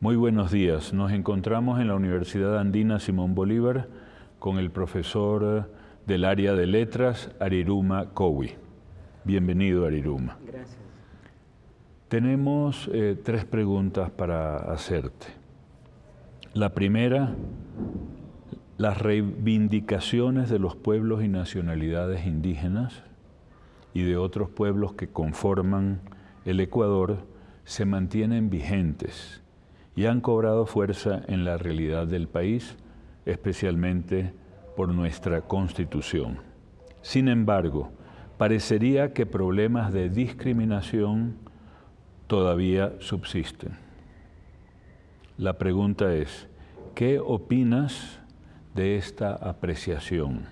Muy buenos días. Nos encontramos en la Universidad Andina Simón Bolívar con el profesor del área de letras, Ariruma Kowi. Bienvenido, Ariruma. Gracias. Tenemos eh, tres preguntas para hacerte. La primera, las reivindicaciones de los pueblos y nacionalidades indígenas y de otros pueblos que conforman el Ecuador se mantienen vigentes y han cobrado fuerza en la realidad del país, especialmente por nuestra Constitución. Sin embargo, parecería que problemas de discriminación todavía subsisten. La pregunta es, ¿qué opinas de esta apreciación?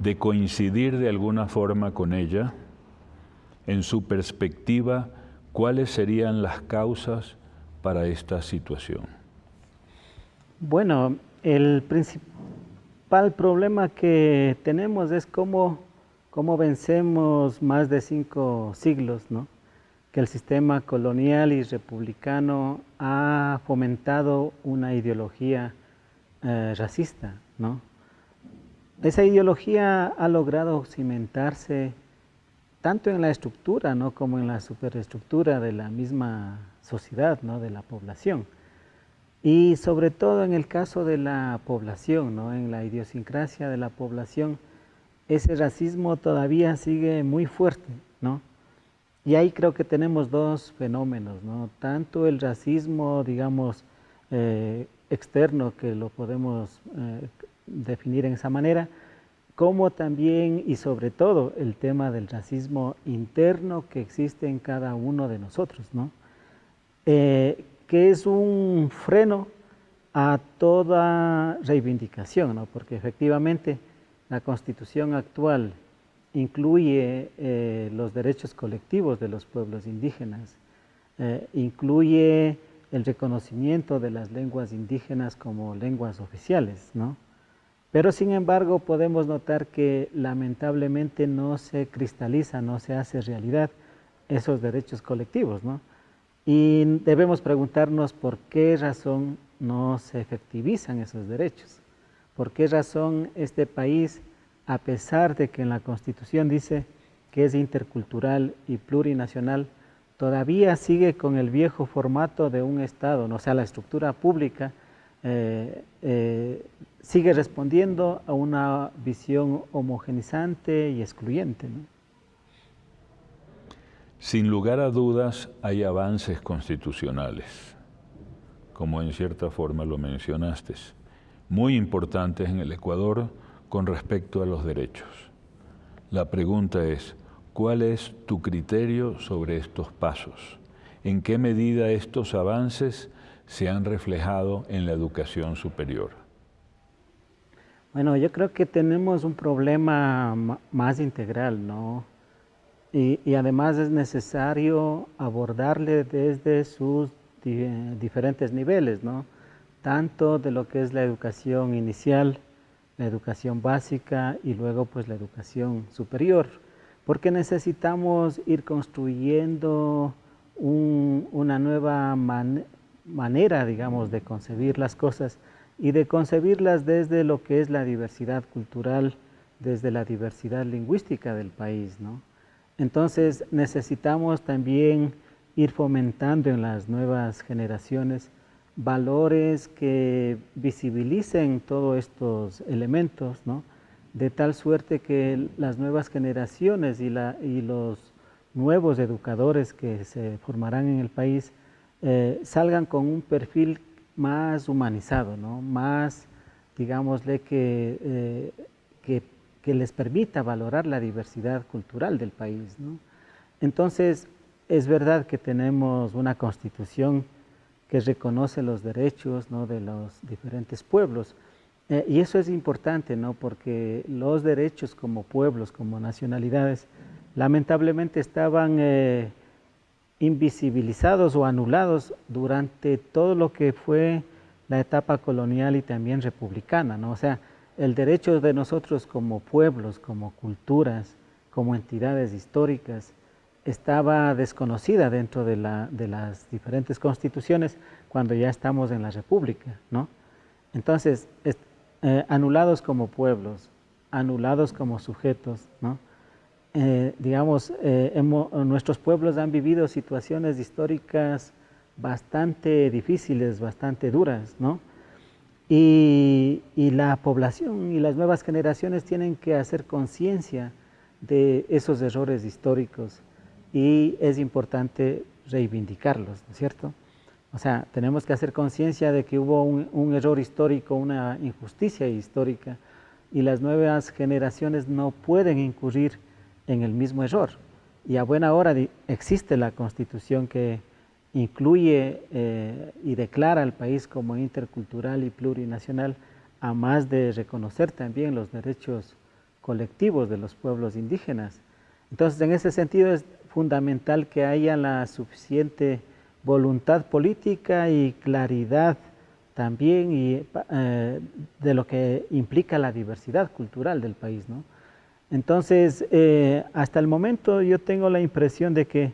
¿De coincidir de alguna forma con ella? En su perspectiva, ¿cuáles serían las causas para esta situación? Bueno, el principal problema que tenemos es cómo, cómo vencemos más de cinco siglos, ¿no? que el sistema colonial y republicano ha fomentado una ideología eh, racista. ¿no? Esa ideología ha logrado cimentarse tanto en la estructura ¿no? como en la superestructura de la misma sociedad, ¿no? de la población. Y sobre todo en el caso de la población, ¿no? en la idiosincrasia de la población, ese racismo todavía sigue muy fuerte. ¿no? Y ahí creo que tenemos dos fenómenos, ¿no? tanto el racismo, digamos, eh, externo, que lo podemos eh, definir en esa manera, como también y sobre todo el tema del racismo interno que existe en cada uno de nosotros, ¿no? Eh, que es un freno a toda reivindicación, ¿no? porque efectivamente la constitución actual incluye eh, los derechos colectivos de los pueblos indígenas, eh, incluye el reconocimiento de las lenguas indígenas como lenguas oficiales, ¿no? Pero sin embargo podemos notar que lamentablemente no se cristaliza, no se hace realidad esos derechos colectivos, ¿no? Y debemos preguntarnos por qué razón no se efectivizan esos derechos, por qué razón este país a pesar de que en la Constitución dice que es intercultural y plurinacional, todavía sigue con el viejo formato de un Estado, o sea, la estructura pública eh, eh, sigue respondiendo a una visión homogenizante y excluyente. Sin lugar a dudas hay avances constitucionales, como en cierta forma lo mencionaste, muy importantes en el Ecuador, con respecto a los derechos. La pregunta es, ¿cuál es tu criterio sobre estos pasos? ¿En qué medida estos avances se han reflejado en la educación superior? Bueno, yo creo que tenemos un problema más integral, ¿no? Y, además es necesario abordarle desde sus diferentes niveles, ¿no? Tanto de lo que es la educación inicial, la educación básica y luego pues la educación superior, porque necesitamos ir construyendo una nueva manera, digamos, de concebir las cosas y de concebirlas desde lo que es la diversidad cultural, desde la diversidad lingüística del país, ¿no? Entonces necesitamos también ir fomentando en las nuevas generaciones valores que visibilicen todos estos elementos, ¿no? de tal suerte que las nuevas generaciones y, la, y los nuevos educadores que se formarán en el país eh, salgan con un perfil más humanizado, ¿no? más, digámosle, que, eh, que, que, les permita valorar la diversidad cultural del país. Entonces, es verdad que tenemos una constitución que reconoce los derechos ¿no? de los diferentes pueblos. Eh, y eso es importante, ¿no? porque los derechos como pueblos, como nacionalidades, lamentablemente estaban eh, invisibilizados o anulados durante todo lo que fue la etapa colonial y también republicana. ¿no? O sea, el derecho de nosotros como pueblos, como culturas, como entidades históricas, estaba desconocida dentro de, las diferentes constituciones cuando ya estamos en la república, ¿no? Entonces, eh, anulados como pueblos, anulados como sujetos, ¿no? Eh, digamos, eh, nuestros pueblos han vivido situaciones históricas bastante difíciles, bastante duras, ¿no? Y, la población y las nuevas generaciones tienen que hacer conciencia de esos errores históricos y es importante reivindicarlos, ¿no es cierto? O sea, tenemos que hacer conciencia de que hubo un, error histórico, una injusticia histórica y las nuevas generaciones no pueden incurrir en el mismo error. Y a buena hora existe la constitución que incluye eh, y declara al país como intercultural y plurinacional, a más de reconocer también los derechos colectivos de los pueblos indígenas. Entonces, en ese sentido es fundamental que haya la suficiente voluntad política y claridad también y, eh, de lo que implica la diversidad cultural del país. Entonces, eh, hasta el momento yo tengo la impresión de que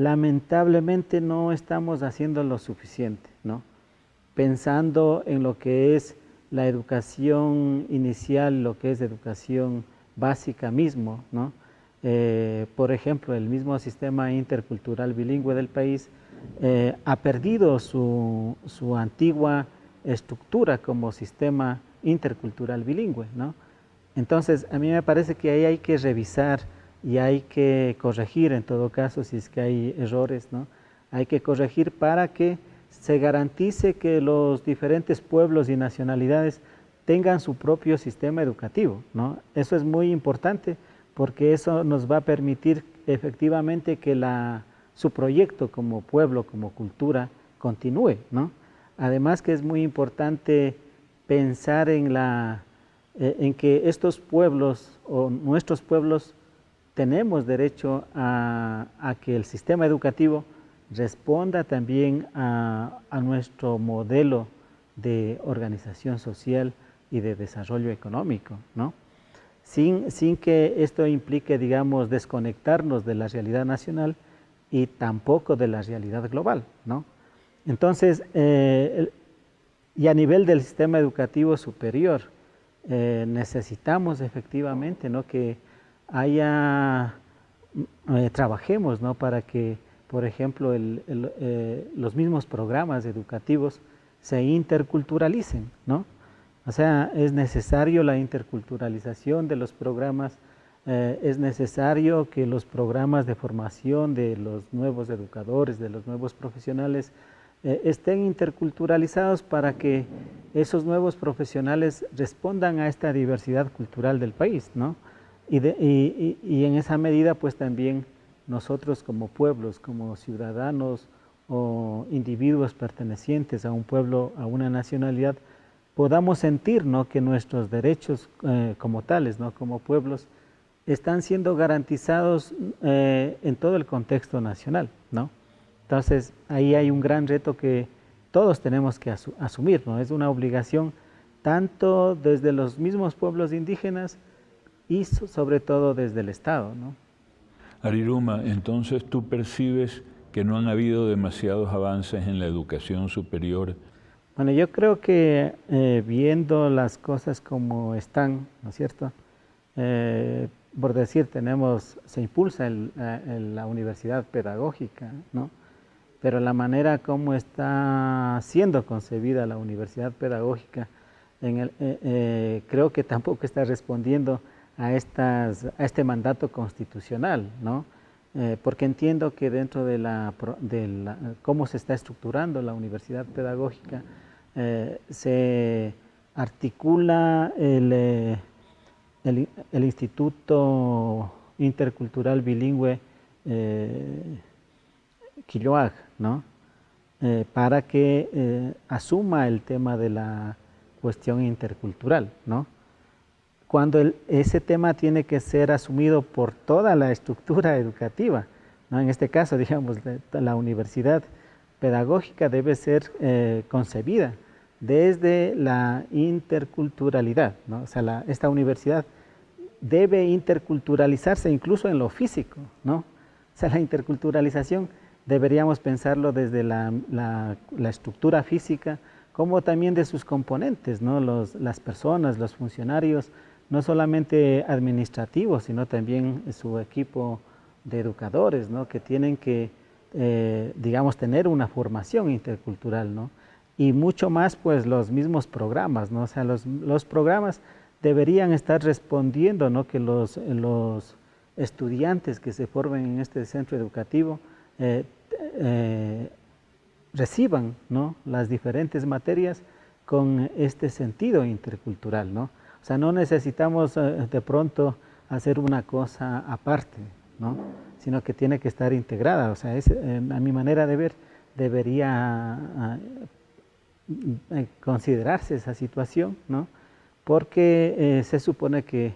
lamentablemente no estamos haciendo lo suficiente, ¿no? pensando en lo que es la educación inicial, lo que es educación básica mismo, ¿no? Eh, por ejemplo, el mismo sistema intercultural bilingüe del país eh, ha perdido su, su, antigua estructura como sistema intercultural bilingüe. ¿no? Entonces, a mí me parece que ahí hay que revisar y hay que corregir en todo caso si es que hay errores, ¿no? hay que corregir para que se garantice que los diferentes pueblos y nacionalidades tengan su propio sistema educativo. ¿no? Eso es muy importante porque eso nos va a permitir efectivamente que la, su proyecto como pueblo, como cultura, continúe. ¿no? Además que es muy importante pensar en, la, eh, en que estos pueblos o nuestros pueblos tenemos derecho a, que el sistema educativo responda también a, nuestro modelo de organización social y de desarrollo económico, ¿no? sin, que esto implique, digamos, desconectarnos de la realidad nacional y tampoco de la realidad global. ¿no? Entonces, eh, y a nivel del sistema educativo superior, eh, necesitamos efectivamente ¿no? que haya, eh, trabajemos ¿no? para que, por ejemplo, los mismos programas educativos se interculturalicen, ¿no? O sea, es necesario la interculturalización de los programas, eh, es necesario que los programas de formación de los nuevos educadores, de los nuevos profesionales, eh, estén interculturalizados para que esos nuevos profesionales respondan a esta diversidad cultural del país, ¿no? Y, en esa medida, pues también nosotros como pueblos, como ciudadanos o individuos pertenecientes a un pueblo, a una nacionalidad, podamos sentir ¿no? que nuestros derechos eh, como tales, ¿no? como pueblos, están siendo garantizados eh, en todo el contexto nacional. ¿no? Entonces, ahí hay un gran reto que todos tenemos que asumir, ¿no? es una obligación tanto desde los mismos pueblos indígenas y sobre todo desde el Estado. ¿no? Ariruma, entonces tú percibes que no han habido demasiados avances en la educación superior bueno, yo creo que eh, viendo las cosas como están, ¿no es cierto? Eh, por decir, tenemos, se impulsa la universidad pedagógica, ¿no? Pero la manera como está siendo concebida la universidad pedagógica, eh, creo que tampoco está respondiendo a, este mandato constitucional, ¿no? porque entiendo que dentro de, la, de la, cómo se está estructurando la universidad pedagógica, eh, se articula eh, el, el, Instituto Intercultural Bilingüe eh, Quilloag, ¿no? Eh, para que asuma el tema de la cuestión intercultural, ¿no? Cuando ese tema tiene que ser asumido por toda la estructura educativa, ¿no? en este caso, digamos, la universidad pedagógica debe ser eh, concebida desde la interculturalidad. ¿no? O sea, esta universidad debe interculturalizarse incluso en lo físico. ¿no? O sea, la interculturalización deberíamos pensarlo desde la, estructura física, como también de sus componentes, ¿no? las personas, los funcionarios, no solamente administrativos, sino también su equipo de educadores, ¿no? que tienen que, eh, digamos, tener una formación intercultural, ¿no? y mucho más pues los mismos programas, ¿no? o sea, los, los programas deberían estar respondiendo, ¿no? que los, los estudiantes que se formen en este centro educativo eh, eh, reciban ¿no? las diferentes materias con este sentido intercultural. ¿no? O sea, no necesitamos eh, de pronto hacer una cosa aparte, ¿no? sino que tiene que estar integrada. O sea, a mi manera de ver, debería considerarse esa situación, ¿no? porque se supone que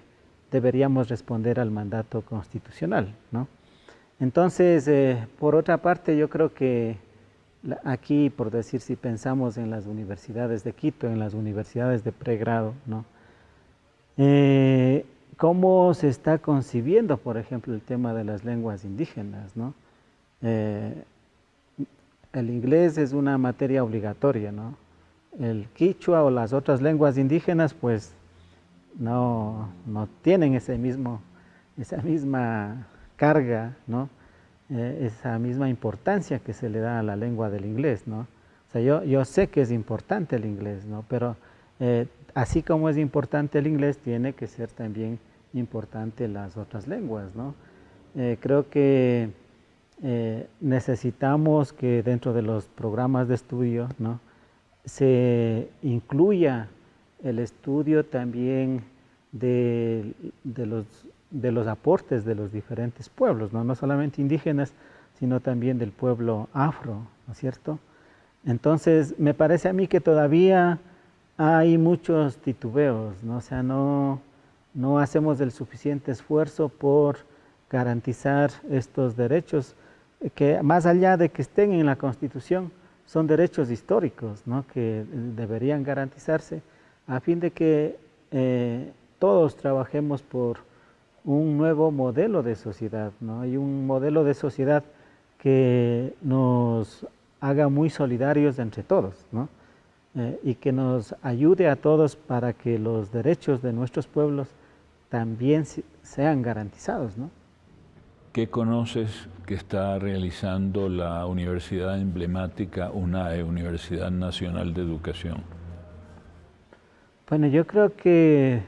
deberíamos responder al mandato constitucional. ¿no? Entonces, eh, por otra parte, yo creo que aquí, por decir, si pensamos en las universidades de Quito, en las universidades de pregrado, ¿no? Eh, ¿Cómo se está concibiendo, por ejemplo, el tema de las lenguas indígenas? ¿no? Eh, el inglés es una materia obligatoria, ¿no? El quichua o las otras lenguas indígenas, pues, no, no tienen ese mismo, esa misma carga, ¿no? Eh, esa misma importancia que se le da a la lengua del inglés. ¿no? O sea, yo, yo sé que es importante el inglés, ¿no? pero eh, así como es importante el inglés, tiene que ser también importante las otras lenguas. ¿no? Eh, creo que necesitamos que dentro de los programas de estudio ¿no? se incluya el estudio también de, de los de los aportes de los diferentes pueblos, no, no solamente indígenas, sino también del pueblo afro, ¿no es cierto? Entonces, me parece a mí que todavía hay muchos titubeos, ¿no? o sea, no, no hacemos el suficiente esfuerzo por garantizar estos derechos que más allá de que estén en la Constitución, son derechos históricos ¿no? que deberían garantizarse a fin de que eh, todos trabajemos por un nuevo modelo de sociedad, ¿no? Hay un modelo de sociedad que nos haga muy solidarios entre todos, ¿no? Eh, y que nos ayude a todos para que los derechos de nuestros pueblos también sean garantizados, ¿no? ¿Qué conoces que está realizando la universidad emblemática UNAE, Universidad Nacional de Educación? Bueno, yo creo que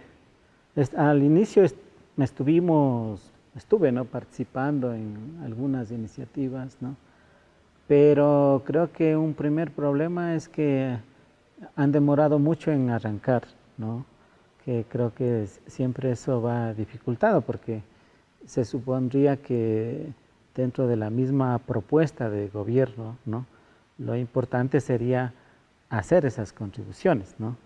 al inicio estuvimos, estuve ¿no? participando en algunas iniciativas, ¿no? pero creo que un primer problema es que han demorado mucho en arrancar, ¿no? que creo que siempre eso va dificultado porque se supondría que dentro de la misma propuesta de gobierno, ¿no? lo importante sería hacer esas contribuciones, ¿no?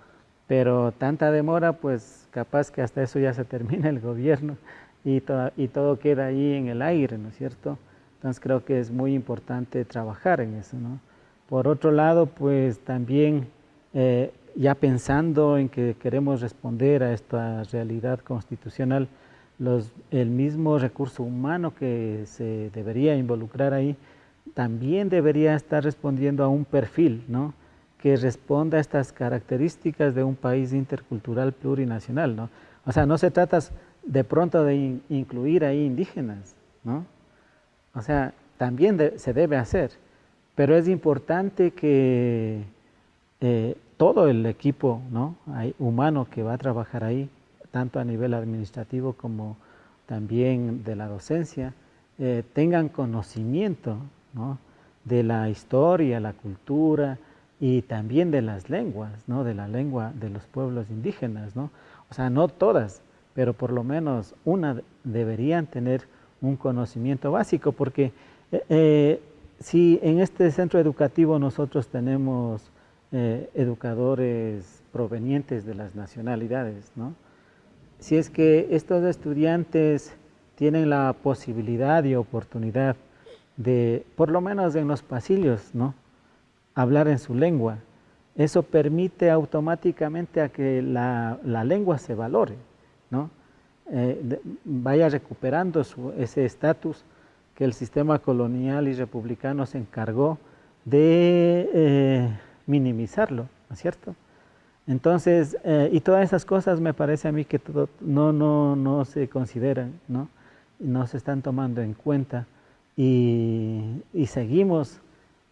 pero tanta demora, pues capaz que hasta eso ya se termina el gobierno y, y todo queda ahí en el aire, ¿no es cierto? Entonces creo que es muy importante trabajar en eso, ¿no? Por otro lado, pues también eh, ya pensando en que queremos responder a esta realidad constitucional, los, el mismo recurso humano que se debería involucrar ahí, también debería estar respondiendo a un perfil, ¿no? que responda a estas características de un país intercultural plurinacional, ¿no? O sea, no se trata de pronto de incluir ahí indígenas, ¿no? O sea, también se debe hacer, pero es importante que eh, todo el equipo ¿no? humano que va a trabajar ahí, tanto a nivel administrativo como también de la docencia, eh, tengan conocimiento ¿no? de la historia, la cultura, y también de las lenguas, ¿no? de la lengua de los pueblos indígenas. ¿no? O sea, no todas, pero por lo menos una deberían tener un conocimiento básico, porque eh, si en este centro educativo nosotros tenemos eh, educadores provenientes de las nacionalidades, ¿no? si es que estos estudiantes tienen la posibilidad y oportunidad de, por lo menos en los pasillos, ¿no? hablar en su lengua. Eso permite automáticamente a que la, lengua se valore, ¿no? Eh, vaya recuperando ese estatus que el sistema colonial y republicano se encargó de eh, minimizarlo, ¿no es cierto? Entonces, eh, y todas esas cosas me parece a mí que no, no, no se consideran, ¿no? no se están tomando en cuenta y, y, seguimos,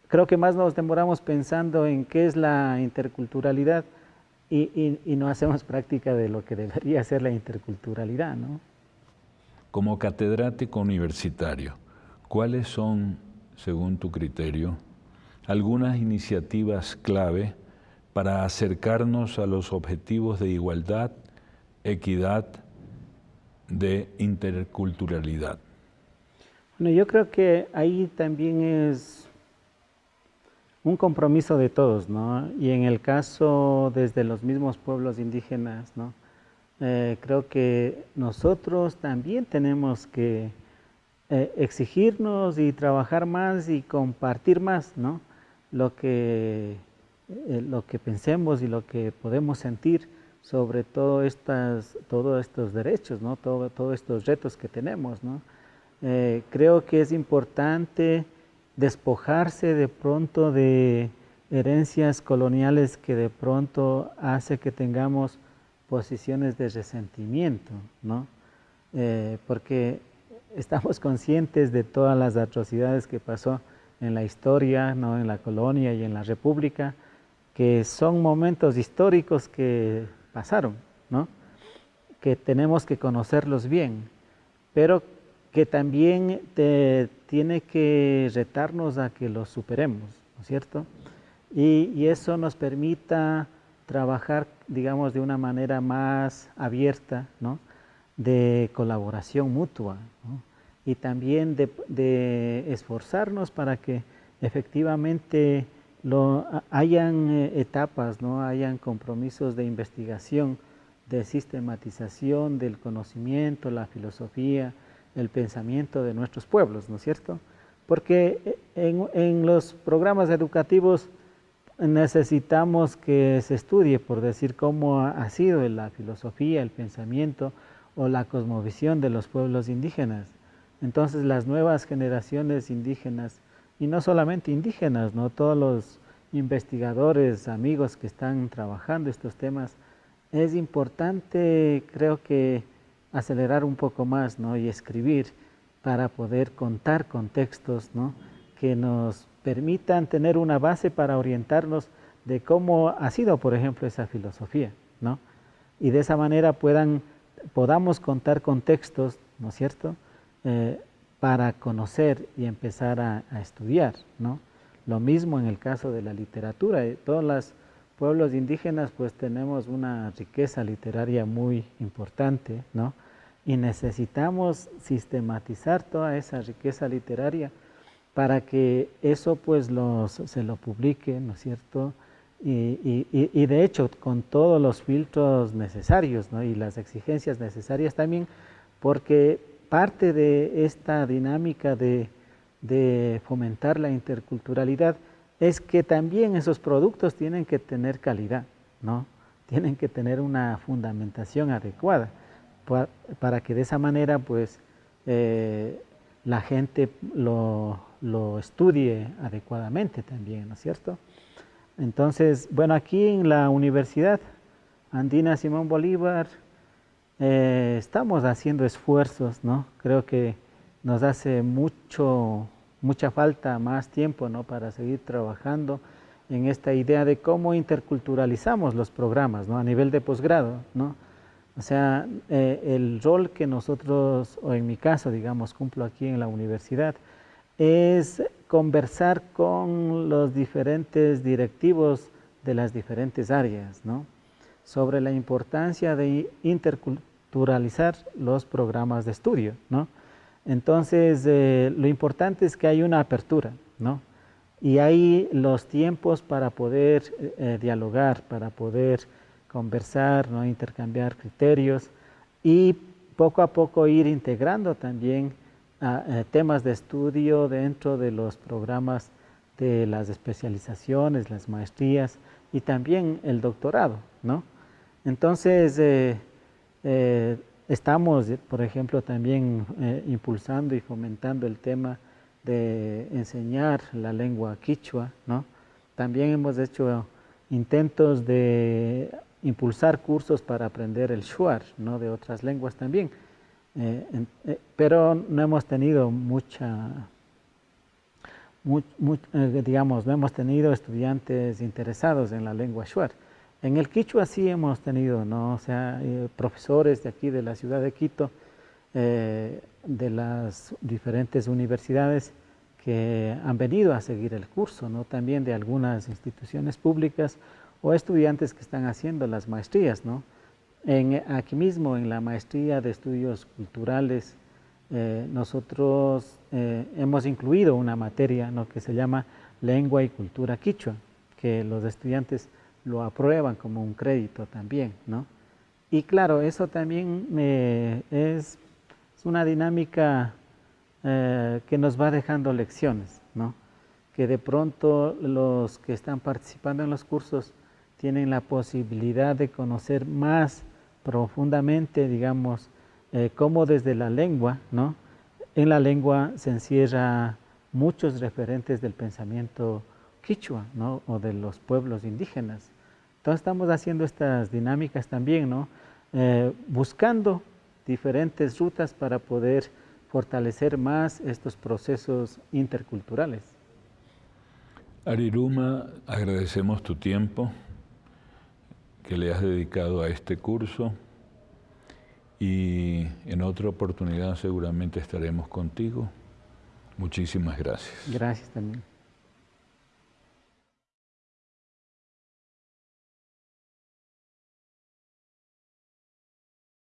creo que más nos demoramos pensando en qué es la interculturalidad y, y, no hacemos práctica de lo que debería ser la interculturalidad. ¿no? Como catedrático universitario, ¿cuáles son, según tu criterio, algunas iniciativas clave para acercarnos a los objetivos de igualdad, equidad, de interculturalidad? Bueno, yo creo que ahí también es un compromiso de todos, ¿no? Y en el caso desde los mismos pueblos indígenas, ¿no? Eh, creo que nosotros también tenemos que eh, exigirnos y trabajar más y compartir más, ¿no? Lo que eh, lo que pensemos y lo que podemos sentir sobre todo estas, todos estos derechos, ¿no? Todo, todos estos retos que tenemos. ¿no? Eh, creo que es importante despojarse de pronto de herencias coloniales que de pronto hace que tengamos posiciones de resentimiento, ¿no? Eh, porque estamos conscientes de todas las atrocidades que pasó en la historia, ¿no? en la colonia y en la república, que son momentos históricos que pasaron, ¿no? que tenemos que conocerlos bien, pero que también te, tiene que retarnos a que los superemos, ¿no es cierto? Y, eso nos permita trabajar, digamos, de una manera más abierta, ¿no? de colaboración mutua, ¿no? Y también de, esforzarnos para que efectivamente lo, hayan eh, etapas, ¿no? hayan compromisos de investigación, de sistematización del conocimiento, la filosofía, el pensamiento de nuestros pueblos, ¿no es cierto? Porque eh, en los programas educativos necesitamos que se estudie, por decir, cómo ha sido la filosofía, el pensamiento o la cosmovisión de los pueblos indígenas. Entonces las nuevas generaciones indígenas y no solamente indígenas, ¿no? todos los investigadores, amigos que están trabajando estos temas, es importante creo que acelerar un poco más ¿no? y escribir para poder contar con textos ¿no? que nos permitan tener una base para orientarnos de cómo ha sido, por ejemplo, esa filosofía, ¿no? Y de esa manera puedan, podamos contar con textos, ¿no es cierto?, eh, para conocer y empezar a, estudiar, ¿no? Lo mismo en el caso de la literatura. Eh, todos los pueblos indígenas pues tenemos una riqueza literaria muy importante, ¿no? Y necesitamos sistematizar toda esa riqueza literaria para que eso pues se lo publique, ¿no es cierto? Y, y, de hecho con todos los filtros necesarios ¿no? y las exigencias necesarias también, porque parte de esta dinámica de, fomentar la interculturalidad es que también esos productos tienen que tener calidad, ¿no? Tienen que tener una fundamentación adecuada para, que de esa manera pues eh, la gente lo, lo, estudie adecuadamente también, ¿no es cierto? Entonces, bueno, aquí en la Universidad Andina Simón Bolívar eh, estamos haciendo esfuerzos, ¿no? Creo que nos hace mucho, mucha falta más tiempo, ¿no? Para seguir trabajando en esta idea de cómo interculturalizamos los programas, ¿no? A nivel de posgrado, ¿no? O sea, eh, el rol que nosotros, o en mi caso, digamos, cumplo aquí en la universidad, es conversar con los diferentes directivos de las diferentes áreas, ¿no? sobre la importancia de interculturalizar los programas de estudio, ¿no? Entonces, eh, lo importante es que hay una apertura, ¿no? Y hay los tiempos para poder eh, dialogar, para poder conversar, ¿no? intercambiar criterios y poco a poco ir integrando también ah, eh, temas de estudio dentro de los programas de las especializaciones, las maestrías y también el doctorado, ¿no? Entonces, eh, eh, estamos, por ejemplo, también eh, impulsando y fomentando el tema de enseñar la lengua quichua, ¿no? También hemos hecho intentos de impulsar cursos para aprender el shuar, ¿no? de otras lenguas también. Eh, pero no hemos tenido mucha, digamos, no hemos tenido estudiantes interesados en la lengua shuar. En el quichua sí hemos tenido, ¿no? o sea, profesores de aquí de la ciudad de Quito, de las diferentes universidades que han venido a seguir el curso, ¿no? también de algunas instituciones públicas o estudiantes que están haciendo las maestrías. ¿no? Aquí mismo, en la maestría de estudios culturales, eh, nosotros eh, hemos incluido una materia que se llama lengua y cultura quichua, que los estudiantes lo aprueban como un crédito también. ¿no? Y claro, eso también eh, es, una dinámica que nos va dejando lecciones, ¿no? que de pronto los que están participando en los cursos tienen la posibilidad de conocer más profundamente, digamos, eh, cómo desde la lengua, ¿no? En la lengua se encierra muchos referentes del pensamiento quichua, ¿no? O de los pueblos indígenas. Entonces estamos haciendo estas dinámicas también, ¿no? Eh, buscando diferentes rutas para poder fortalecer más estos procesos interculturales. Ariruma, agradecemos tu tiempo, que le has dedicado a este curso y en otra oportunidad seguramente estaremos contigo. Muchísimas gracias. Gracias también.